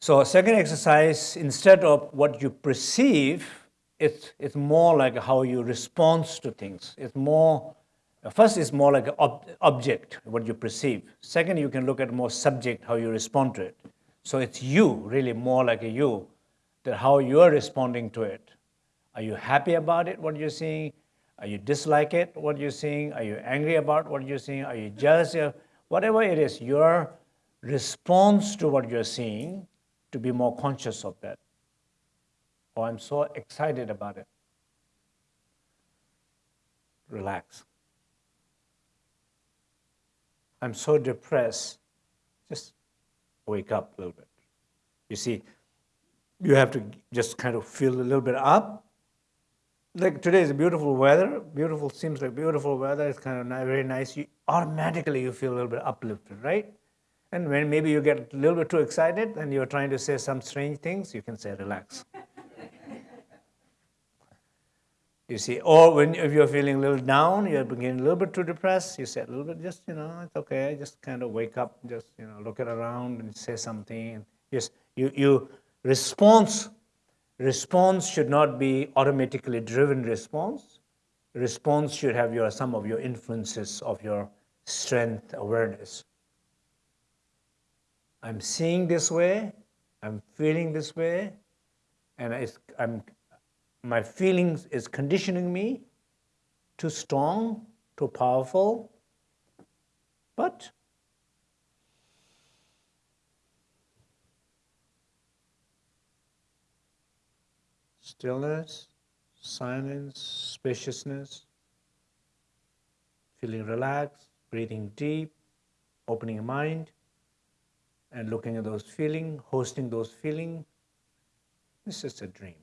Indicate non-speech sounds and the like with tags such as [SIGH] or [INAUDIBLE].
So a second exercise, instead of what you perceive, it's, it's more like how you respond to things. It's more, first it's more like an ob object, what you perceive. Second, you can look at more subject, how you respond to it. So it's you, really more like a you, that how you're responding to it. Are you happy about it, what you're seeing? Are you dislike it, what you're seeing? Are you angry about what you're seeing? Are you jealous? Whatever it is, your response to what you're seeing, to be more conscious of that. Oh, I'm so excited about it. Relax. I'm so depressed. Just wake up a little bit. You see, you have to just kind of feel a little bit up. Like today is beautiful weather. Beautiful seems like beautiful weather. It's kind of very nice. You automatically you feel a little bit uplifted, right? And when maybe you get a little bit too excited and you're trying to say some strange things, you can say relax. [LAUGHS] You see, or when if you're feeling a little down, you're getting a little bit too depressed, you say a little bit, just, you know, it's okay, just kind of wake up, just, you know, look it around and say something. Yes, you, you response, response should not be automatically driven response. Response should have your, some of your influences of your strength awareness. I'm seeing this way, I'm feeling this way, and I'm my feelings is conditioning me too strong, too powerful, but stillness, silence, spaciousness, feeling relaxed, breathing deep, opening mind, and looking at those feelings, hosting those feelings. This is a dream.